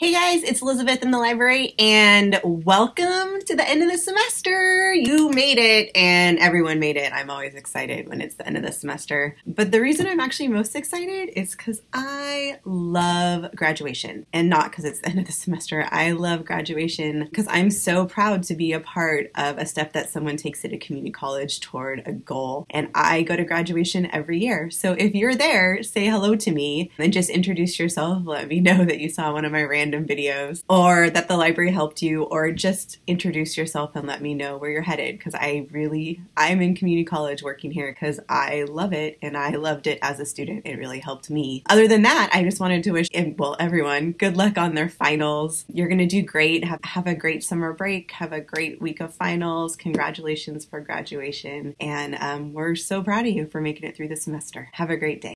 Hey guys, it's Elizabeth in the library and welcome to the end of the semester. You made it and everyone made it. I'm always excited when it's the end of the semester. But the reason I'm actually most excited is because I love graduation and not because it's the end of the semester. I love graduation because I'm so proud to be a part of a step that someone takes at a community college toward a goal. And I go to graduation every year. So if you're there, say hello to me and just introduce yourself. Let me know that you saw one of my random videos or that the library helped you or just introduce yourself and let me know where you're headed because I really I'm in community college working here because I love it and I loved it as a student. It really helped me. Other than that, I just wanted to wish well everyone good luck on their finals. You're going to do great. Have, have a great summer break. Have a great week of finals. Congratulations for graduation. And um, we're so proud of you for making it through the semester. Have a great day.